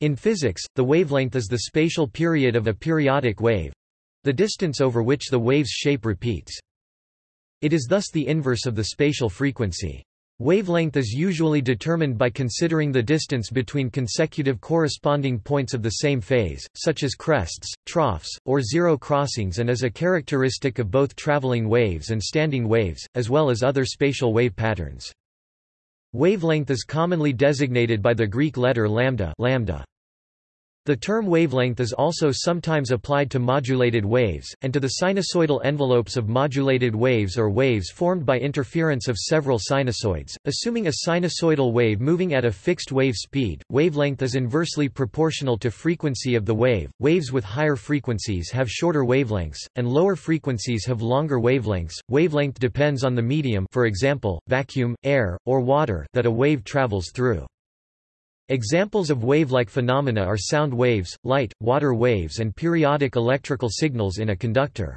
In physics, the wavelength is the spatial period of a periodic wave—the distance over which the wave's shape repeats. It is thus the inverse of the spatial frequency. Wavelength is usually determined by considering the distance between consecutive corresponding points of the same phase, such as crests, troughs, or zero crossings and is a characteristic of both traveling waves and standing waves, as well as other spatial wave patterns. Wavelength is commonly designated by the Greek letter lambda, lambda. The term wavelength is also sometimes applied to modulated waves, and to the sinusoidal envelopes of modulated waves or waves formed by interference of several sinusoids. Assuming a sinusoidal wave moving at a fixed wave speed, wavelength is inversely proportional to frequency of the wave. Waves with higher frequencies have shorter wavelengths, and lower frequencies have longer wavelengths. Wavelength depends on the medium, for example, vacuum, air, or water, that a wave travels through. Examples of wave-like phenomena are sound waves, light, water waves and periodic electrical signals in a conductor.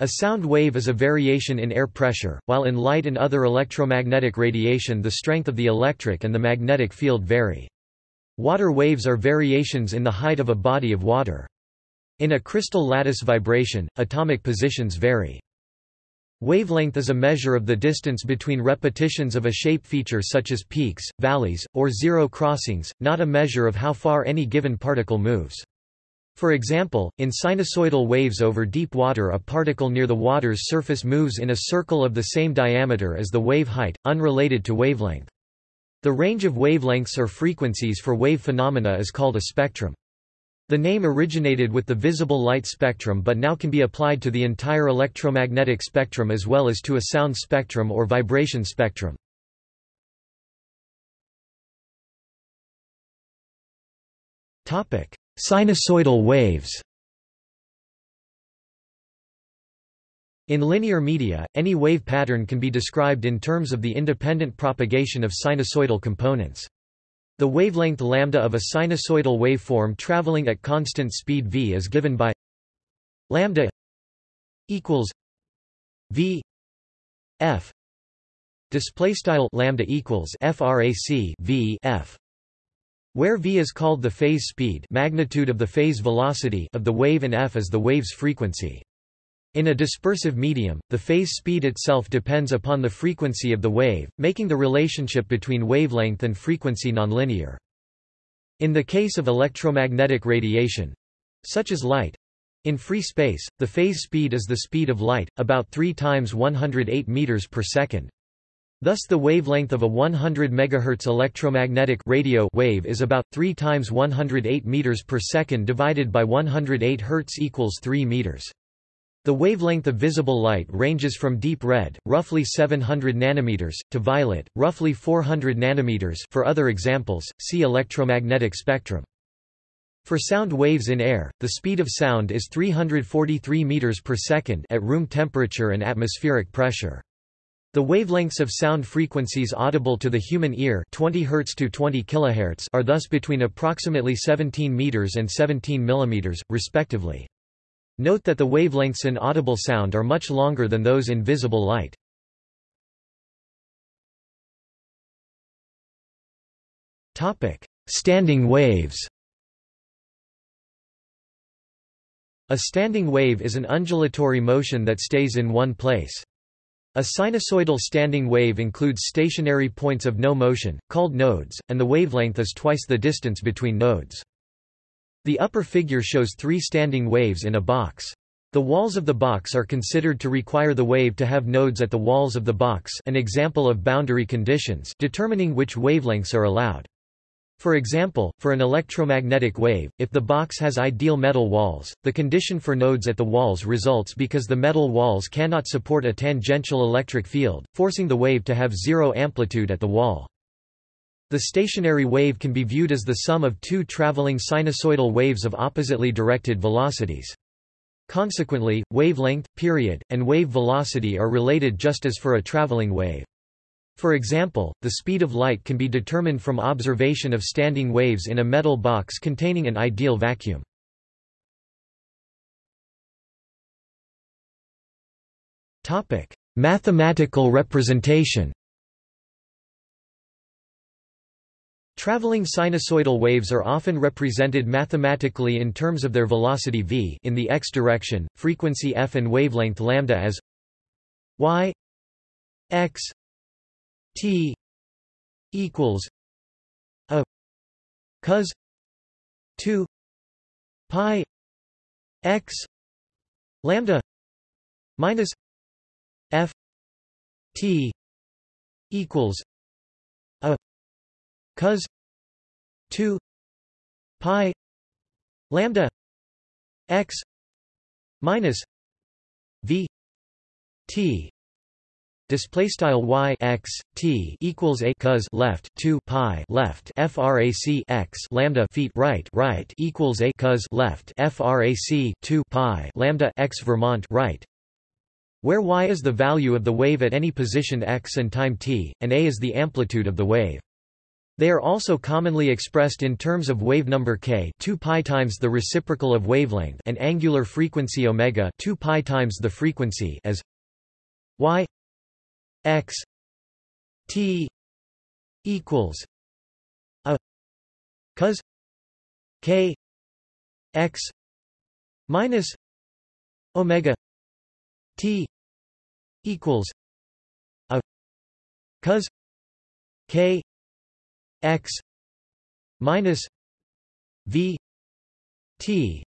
A sound wave is a variation in air pressure, while in light and other electromagnetic radiation the strength of the electric and the magnetic field vary. Water waves are variations in the height of a body of water. In a crystal lattice vibration, atomic positions vary. Wavelength is a measure of the distance between repetitions of a shape feature such as peaks, valleys, or zero crossings, not a measure of how far any given particle moves. For example, in sinusoidal waves over deep water a particle near the water's surface moves in a circle of the same diameter as the wave height, unrelated to wavelength. The range of wavelengths or frequencies for wave phenomena is called a spectrum. The name originated with the visible light spectrum but now can be applied to the entire electromagnetic spectrum as well as to a sound spectrum or vibration spectrum. Sinusoidal waves In linear media, any wave pattern can be described in terms of the independent propagation of sinusoidal components. The wavelength lambda of a sinusoidal waveform traveling at constant speed v is given by lambda equals v f. Display style lambda equals frac v f where v is called the phase speed magnitude of the phase velocity of the wave and f is the wave's frequency in a dispersive medium, the phase speed itself depends upon the frequency of the wave, making the relationship between wavelength and frequency nonlinear. In the case of electromagnetic radiation—such as light—in free space, the phase speed is the speed of light, about 3 times 108 meters per second. Thus the wavelength of a 100 MHz electromagnetic radio wave is about 3 times 108 meters per second divided by 108 Hz equals 3 meters. The wavelength of visible light ranges from deep red, roughly 700 nanometers, to violet, roughly 400 nanometers. For other examples, see electromagnetic spectrum. For sound waves in air, the speed of sound is 343 meters per second at room temperature and atmospheric pressure. The wavelengths of sound frequencies audible to the human ear 20 Hz to 20 kHz are thus between approximately 17 meters and 17 millimeters, respectively. Note that the wavelengths in audible sound are much longer than those in visible light. Standing waves A standing wave is an undulatory motion that stays in one place. A sinusoidal standing wave includes stationary points of no motion, called nodes, and the wavelength is twice the distance between nodes. The upper figure shows three standing waves in a box. The walls of the box are considered to require the wave to have nodes at the walls of the box an example of boundary conditions determining which wavelengths are allowed. For example, for an electromagnetic wave, if the box has ideal metal walls, the condition for nodes at the walls results because the metal walls cannot support a tangential electric field, forcing the wave to have zero amplitude at the wall. The stationary wave can be viewed as the sum of two traveling sinusoidal waves of oppositely directed velocities. Consequently, wavelength, period, and wave velocity are related just as for a traveling wave. For example, the speed of light can be determined from observation of standing waves in a metal box containing an ideal vacuum. Mathematical representation Traveling sinusoidal waves are often represented mathematically in terms of their velocity v in the x direction, frequency f and wavelength lambda as y x t equals a cos 2 pi x lambda minus f t equals cos 2 pi lambda x minus v t Display style y x t equals a cos left 2 pi left frac x lambda feet right right equals a cos left frac 2 pi lambda x Vermont right where y is the value of the wave at any position x and time t, and a is the amplitude of the wave. They are also commonly expressed in terms of wave number k 2 pi times the reciprocal of wavelength and angular frequency omega 2 pi times the frequency as y x t equals a cos k x minus omega t equals a cos k x minus v t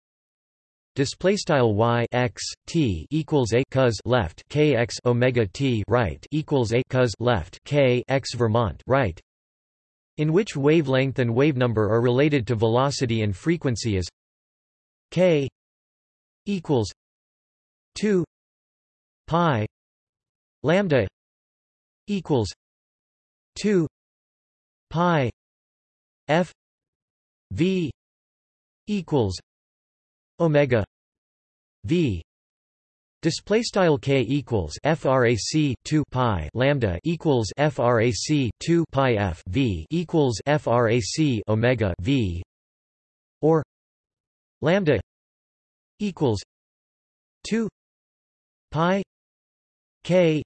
display style y x t equals a cos left k x omega t right equals a cos left k x Vermont right in which wavelength and wave number are related to velocity and frequency as k equals 2 pi lambda equals 2 pi f v equals omega v. Display style k equals frac 2 pi lambda equals frac 2 pi f v equals frac omega v. Or lambda equals 2 pi k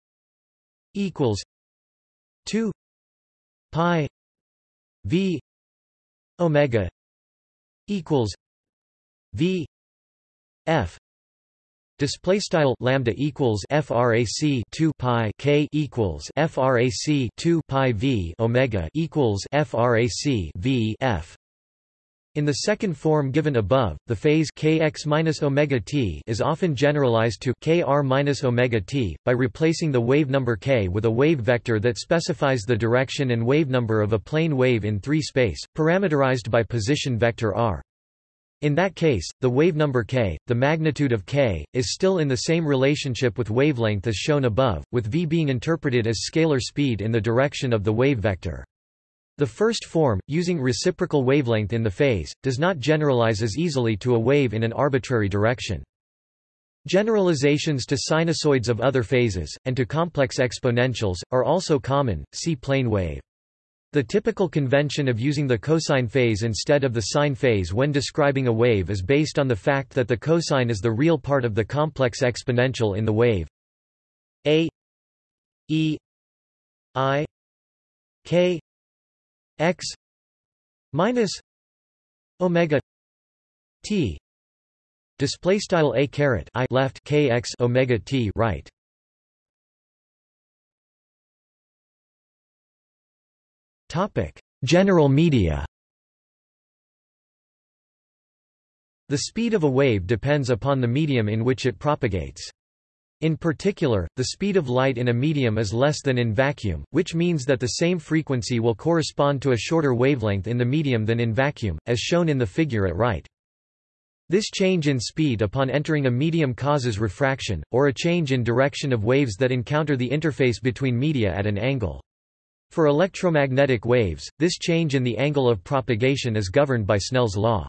equals 2 pi v omega equals v f display style lambda equals frac 2 pi k equals frac 2 pi v omega equals frac v f in the second form given above, the phase kx omega t is often generalized to kr omega t by replacing the wave number k with a wave vector that specifies the direction and wave number of a plane wave in 3 space, parameterized by position vector r. In that case, the wave number k, the magnitude of k, is still in the same relationship with wavelength as shown above, with v being interpreted as scalar speed in the direction of the wave vector. The first form, using reciprocal wavelength in the phase, does not generalize as easily to a wave in an arbitrary direction. Generalizations to sinusoids of other phases, and to complex exponentials, are also common, see plane wave. The typical convention of using the cosine phase instead of the sine phase when describing a wave is based on the fact that the cosine is the real part of the complex exponential in the wave. A E I K x minus omega t. Display style a caret i left kx omega t right. Topic. General media. The speed of a wave depends upon the medium in which it propagates in particular, the speed of light in a medium is less than in vacuum, which means that the same frequency will correspond to a shorter wavelength in the medium than in vacuum, as shown in the figure at right. This change in speed upon entering a medium causes refraction, or a change in direction of waves that encounter the interface between media at an angle. For electromagnetic waves, this change in the angle of propagation is governed by Snell's law.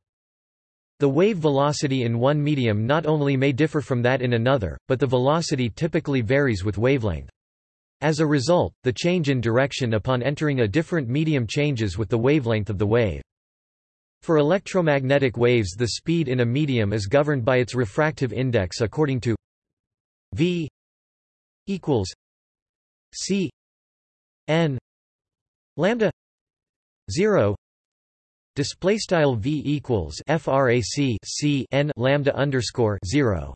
The wave velocity in one medium not only may differ from that in another, but the velocity typically varies with wavelength. As a result, the change in direction upon entering a different medium changes with the wavelength of the wave. For electromagnetic waves the speed in a medium is governed by its refractive index according to v equals c n lambda 0 Display style v equals frac c n lambda underscore zero,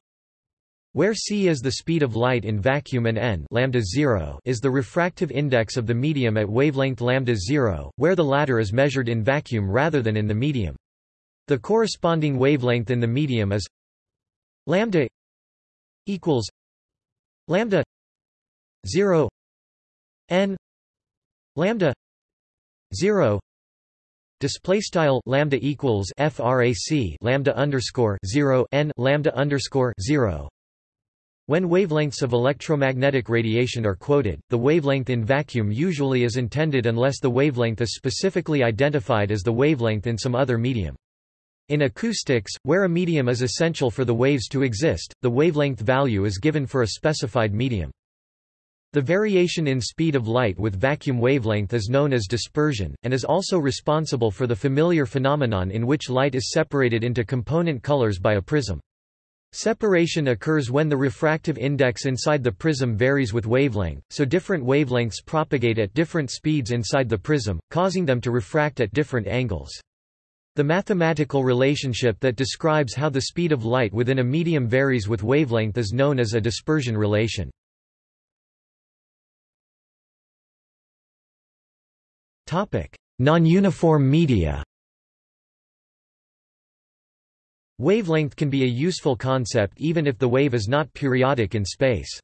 where c is the speed of light in vacuum and n lambda zero is the refractive index of the medium at wavelength lambda zero, where the latter is measured in vacuum rather than in the medium. The corresponding wavelength in the medium is lambda equals lambda zero n lambda zero Display style lambda equals frac lambda underscore zero n lambda underscore zero. When wavelengths of electromagnetic radiation are quoted, the wavelength in vacuum usually is intended unless the wavelength is specifically identified as the wavelength in some other medium. In acoustics, where a medium is essential for the waves to exist, the wavelength value is given for a specified medium. The variation in speed of light with vacuum wavelength is known as dispersion, and is also responsible for the familiar phenomenon in which light is separated into component colors by a prism. Separation occurs when the refractive index inside the prism varies with wavelength, so different wavelengths propagate at different speeds inside the prism, causing them to refract at different angles. The mathematical relationship that describes how the speed of light within a medium varies with wavelength is known as a dispersion relation. Non-uniform media Wavelength can be a useful concept even if the wave is not periodic in space.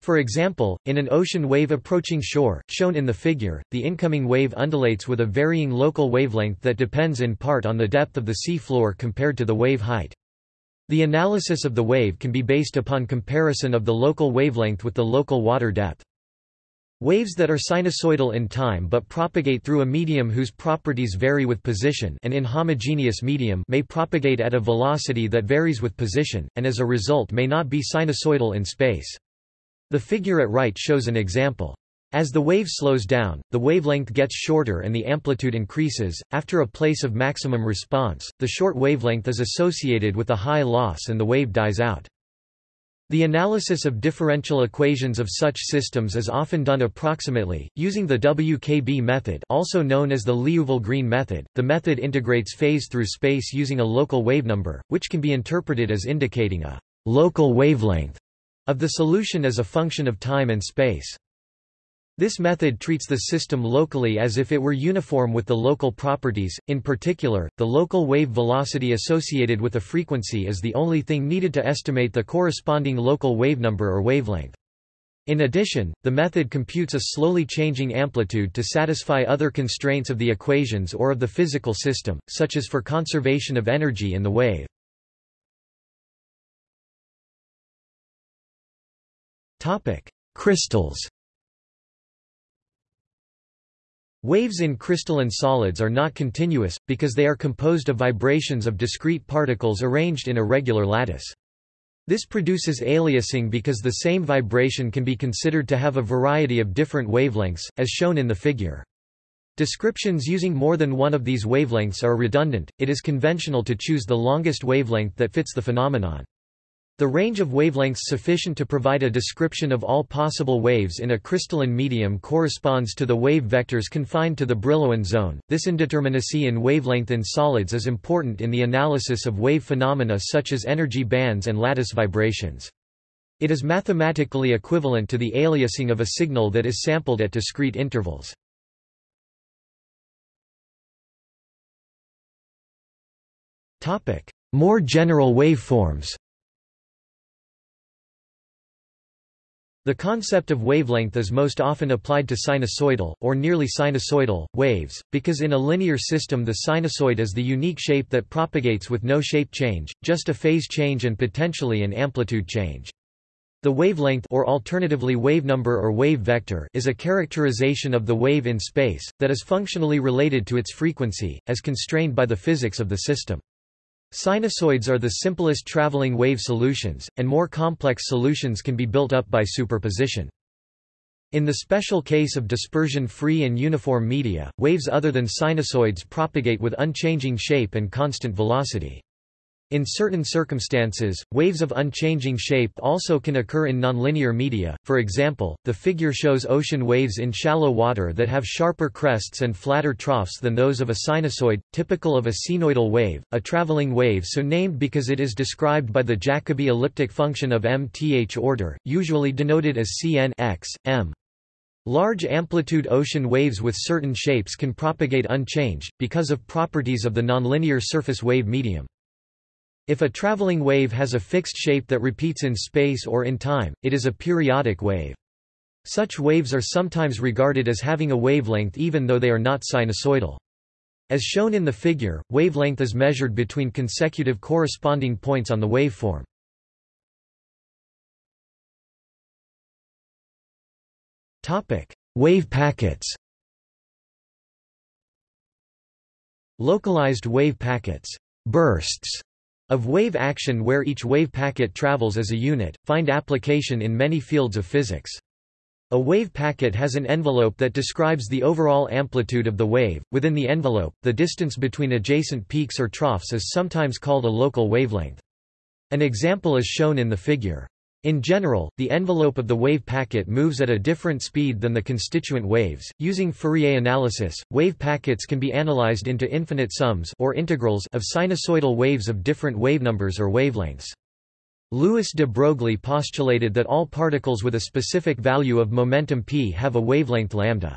For example, in an ocean wave approaching shore, shown in the figure, the incoming wave undulates with a varying local wavelength that depends in part on the depth of the sea floor compared to the wave height. The analysis of the wave can be based upon comparison of the local wavelength with the local water depth. Waves that are sinusoidal in time but propagate through a medium whose properties vary with position an inhomogeneous medium may propagate at a velocity that varies with position, and as a result may not be sinusoidal in space. The figure at right shows an example. As the wave slows down, the wavelength gets shorter and the amplitude increases. After a place of maximum response, the short wavelength is associated with a high loss and the wave dies out. The analysis of differential equations of such systems is often done approximately, using the WKB method also known as the Liouville-Green method. The method integrates phase through space using a local wavenumber, which can be interpreted as indicating a local wavelength of the solution as a function of time and space. This method treats the system locally as if it were uniform with the local properties, in particular, the local wave velocity associated with a frequency is the only thing needed to estimate the corresponding local wavenumber or wavelength. In addition, the method computes a slowly changing amplitude to satisfy other constraints of the equations or of the physical system, such as for conservation of energy in the wave. Crystals Waves in crystalline solids are not continuous, because they are composed of vibrations of discrete particles arranged in a regular lattice. This produces aliasing because the same vibration can be considered to have a variety of different wavelengths, as shown in the figure. Descriptions using more than one of these wavelengths are redundant, it is conventional to choose the longest wavelength that fits the phenomenon. The range of wavelengths sufficient to provide a description of all possible waves in a crystalline medium corresponds to the wave vectors confined to the Brillouin zone. This indeterminacy in wavelength in solids is important in the analysis of wave phenomena such as energy bands and lattice vibrations. It is mathematically equivalent to the aliasing of a signal that is sampled at discrete intervals. More general waveforms The concept of wavelength is most often applied to sinusoidal, or nearly sinusoidal, waves, because in a linear system the sinusoid is the unique shape that propagates with no shape change, just a phase change and potentially an amplitude change. The wavelength or alternatively wavenumber or wave vector is a characterization of the wave in space, that is functionally related to its frequency, as constrained by the physics of the system. Sinusoids are the simplest traveling wave solutions, and more complex solutions can be built up by superposition. In the special case of dispersion-free and uniform media, waves other than sinusoids propagate with unchanging shape and constant velocity. In certain circumstances, waves of unchanging shape also can occur in nonlinear media, for example, the figure shows ocean waves in shallow water that have sharper crests and flatter troughs than those of a sinusoid, typical of a cnoidal wave, a traveling wave so named because it is described by the Jacobi elliptic function of mth order, usually denoted as Cn x, m. Large amplitude ocean waves with certain shapes can propagate unchanged, because of properties of the nonlinear surface wave medium. If a traveling wave has a fixed shape that repeats in space or in time, it is a periodic wave. Such waves are sometimes regarded as having a wavelength even though they are not sinusoidal. As shown in the figure, wavelength is measured between consecutive corresponding points on the waveform. Wave packets Localized wave packets bursts of wave action where each wave packet travels as a unit, find application in many fields of physics. A wave packet has an envelope that describes the overall amplitude of the wave. Within the envelope, the distance between adjacent peaks or troughs is sometimes called a local wavelength. An example is shown in the figure. In general, the envelope of the wave packet moves at a different speed than the constituent waves. Using Fourier analysis, wave packets can be analyzed into infinite sums or integrals of sinusoidal waves of different wavenumbers or wavelengths. Louis de Broglie postulated that all particles with a specific value of momentum p have a wavelength lambda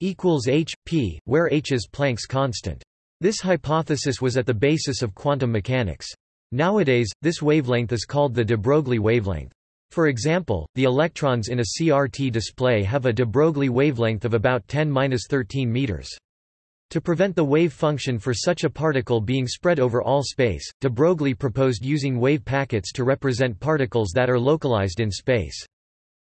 equals h p, where h is Planck's constant. This hypothesis was at the basis of quantum mechanics. Nowadays, this wavelength is called the de Broglie wavelength. For example, the electrons in a CRT display have a de Broglie wavelength of about 10-13 meters. To prevent the wave function for such a particle being spread over all space, de Broglie proposed using wave packets to represent particles that are localized in space.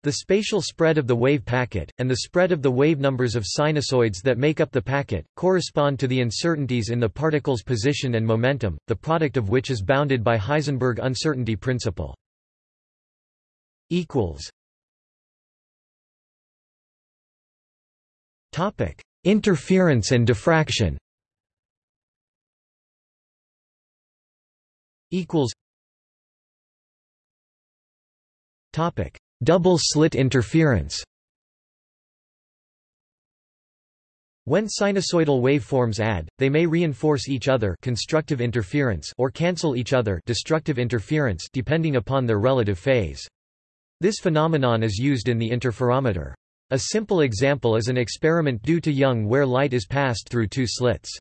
The spatial spread of the wave packet, and the spread of the wave numbers of sinusoids that make up the packet, correspond to the uncertainties in the particle's position and momentum, the product of which is bounded by Heisenberg uncertainty principle. Interference and diffraction. Topic Double-slit interference When sinusoidal waveforms add, they may reinforce each other constructive interference or cancel each other destructive interference depending upon their relative phase. This phenomenon is used in the interferometer. A simple example is an experiment due to Young where light is passed through two slits.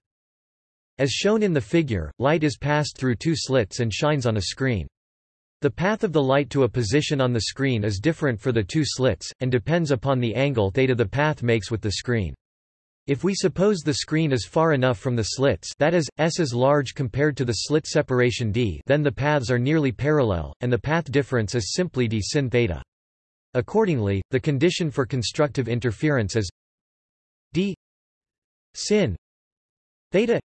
As shown in the figure, light is passed through two slits and shines on a screen. The path of the light to a position on the screen is different for the two slits, and depends upon the angle theta the path makes with the screen. If we suppose the screen is far enough from the slits that is, S is large compared to the slit separation d then the paths are nearly parallel, and the path difference is simply d sin theta. Accordingly, the condition for constructive interference is d sin theta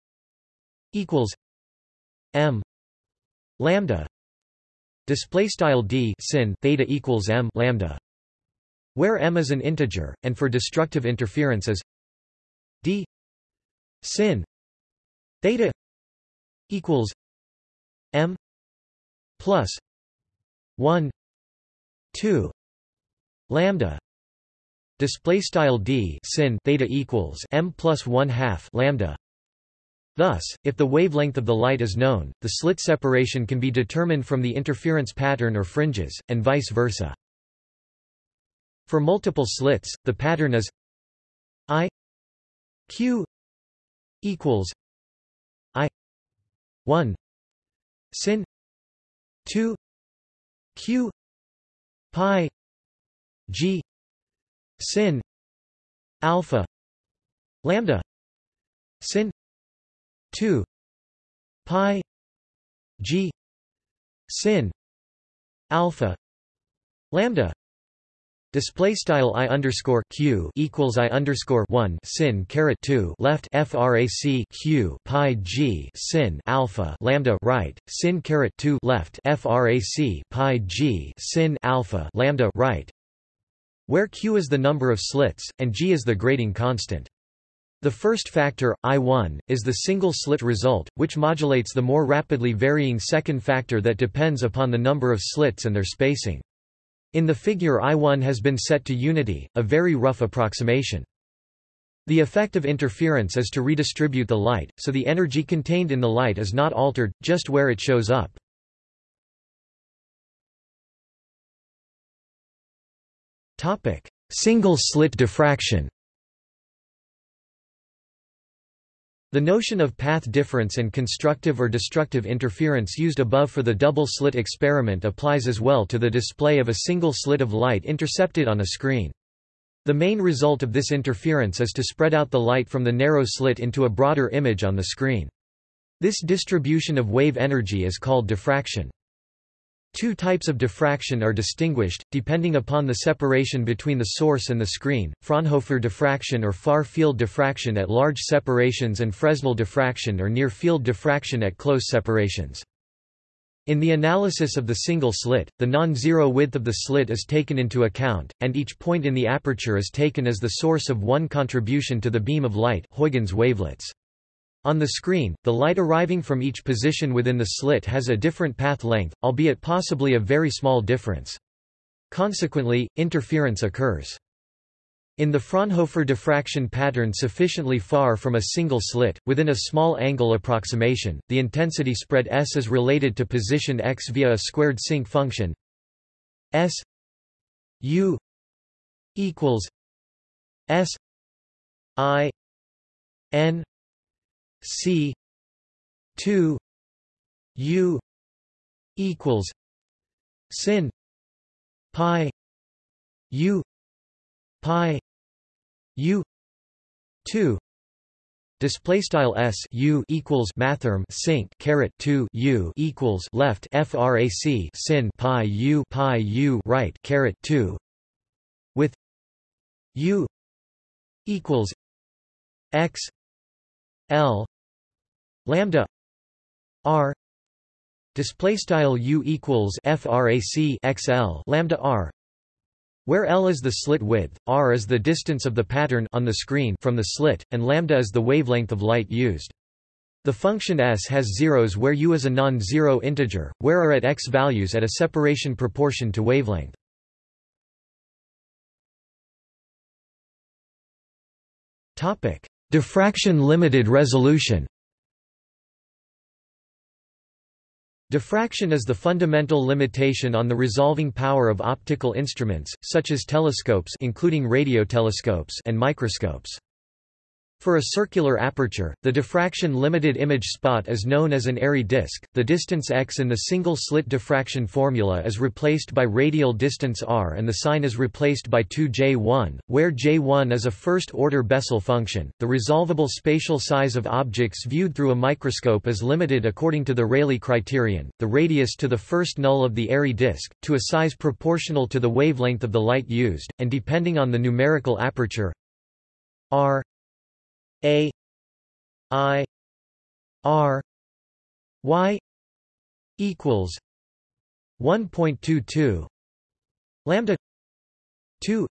equals m lambda display style d sin theta equals m lambda where m is an integer and for destructive interference is d sin theta equals m plus 1 2 lambda. Display style d sin theta equals m plus 1 half lambda Thus, if the wavelength of the light is known, the slit separation can be determined from the interference pattern or fringes, and vice versa. For multiple slits, the pattern is I Q equals I 1 sin 2 Q pi G sin alpha lambda sin 2 pi g sin alpha lambda Display style i underscore q equals i underscore one sin caret two left frac q pi g sin alpha lambda right sin caret two left frac pi g sin alpha lambda right, where q is the number of slits and g is the grating constant. The first factor, I1, is the single-slit result, which modulates the more rapidly varying second factor that depends upon the number of slits and their spacing. In the figure I1 has been set to unity, a very rough approximation. The effect of interference is to redistribute the light, so the energy contained in the light is not altered, just where it shows up. Single-slit diffraction The notion of path difference and constructive or destructive interference used above for the double-slit experiment applies as well to the display of a single slit of light intercepted on a screen. The main result of this interference is to spread out the light from the narrow slit into a broader image on the screen. This distribution of wave energy is called diffraction. Two types of diffraction are distinguished, depending upon the separation between the source and the screen, Fraunhofer diffraction or far-field diffraction at large separations and Fresnel diffraction or near-field diffraction at close separations. In the analysis of the single slit, the non-zero width of the slit is taken into account, and each point in the aperture is taken as the source of one contribution to the beam of light Huygens wavelets. On the screen, the light arriving from each position within the slit has a different path length, albeit possibly a very small difference. Consequently, interference occurs. In the Fraunhofer diffraction pattern sufficiently far from a single slit, within a small angle approximation, the intensity spread S is related to position x via a squared sinc function S U equals S I N C two U equals sin pi U pi U two Display style s u equals mathrm sinc caret two u equals left frac sin pi u pi u right caret two with u equals x l lambda r display style u equals frac xl lambda r where L is the slit width, R is the distance of the pattern on the screen from the slit, and lambda is the wavelength of light used. The function S has zeros where U is a non-zero integer, where are at x values at a separation proportion to wavelength. Diffraction limited resolution. Diffraction is the fundamental limitation on the resolving power of optical instruments, such as telescopes including radiotelescopes and microscopes. For a circular aperture, the diffraction-limited image spot is known as an Airy disk. The distance x in the single-slit diffraction formula is replaced by radial distance r and the sign is replaced by 2j1, where j1 is a first-order Bessel function. The resolvable spatial size of objects viewed through a microscope is limited according to the Rayleigh criterion, the radius to the first null of the Airy disk, to a size proportional to the wavelength of the light used, and depending on the numerical aperture r a I R Y equals one point two two lambda two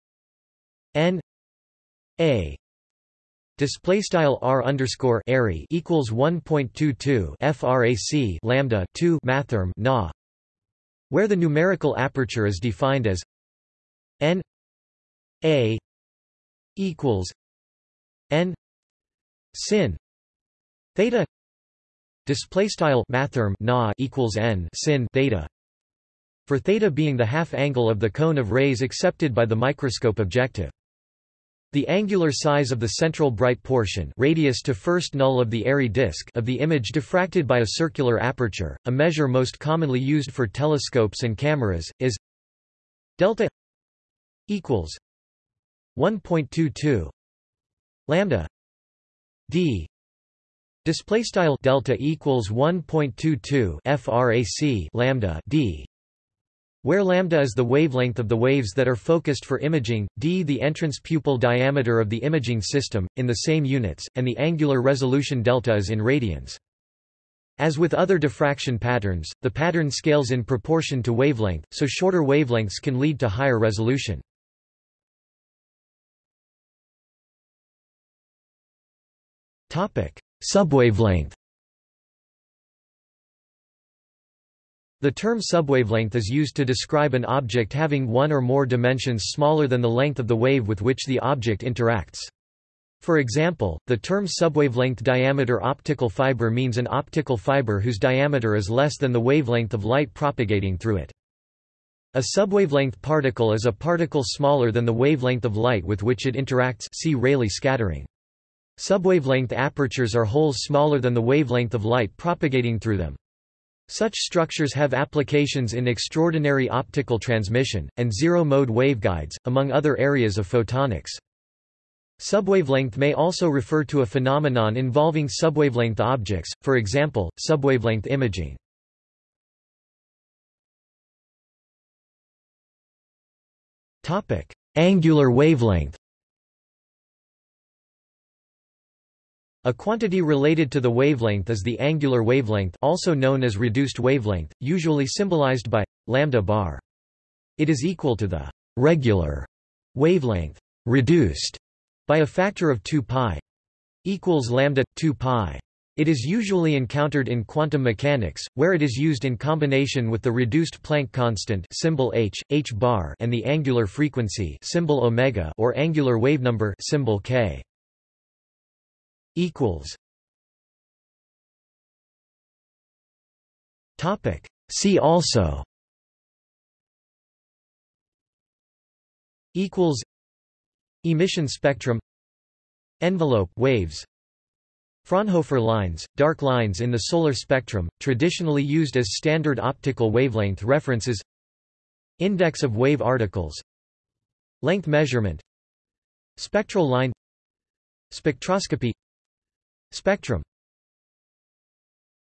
N A. Display style r underscore airy equals 1.22 frac lambda 2 mathrm na where the numerical aperture is defined as n a equals n sin. Theta display style mathrm na equals n sin theta. For theta being the half angle of the cone of rays accepted by the microscope objective. The angular size of the central bright portion radius to first null of the Airy disk of the image diffracted by a circular aperture, a measure most commonly used for telescopes and cameras, is delta equals 1.22 lambda d display style delta equals 1.22 frac lambda d where lambda is the wavelength of the waves that are focused for imaging, d the entrance pupil diameter of the imaging system, in the same units, and the angular resolution delta is in radians. As with other diffraction patterns, the pattern scales in proportion to wavelength, so shorter wavelengths can lead to higher resolution. Subwavelength The term subwavelength is used to describe an object having one or more dimensions smaller than the length of the wave with which the object interacts. For example, the term subwavelength diameter optical fiber means an optical fiber whose diameter is less than the wavelength of light propagating through it. A subwavelength particle is a particle smaller than the wavelength of light with which it interacts see Rayleigh scattering. Subwavelength apertures are holes smaller than the wavelength of light propagating through them. Such structures have applications in extraordinary optical transmission, and zero-mode waveguides, among other areas of photonics. Subwavelength may also refer to a phenomenon involving subwavelength objects, for example, subwavelength imaging. Angular wavelength A quantity related to the wavelength is the angular wavelength also known as reduced wavelength, usually symbolized by lambda bar. It is equal to the regular wavelength reduced by a factor of 2 pi equals lambda 2 pi. It is usually encountered in quantum mechanics, where it is used in combination with the reduced Planck constant symbol h, h bar, and the angular frequency symbol omega or angular wavenumber symbol k equals. Topic. See also. Equals. Emission spectrum. Envelope waves. Fraunhofer lines, dark lines in the solar spectrum, traditionally used as standard optical wavelength references. Index of wave articles. Length measurement. Spectral line. Spectroscopy Spectrum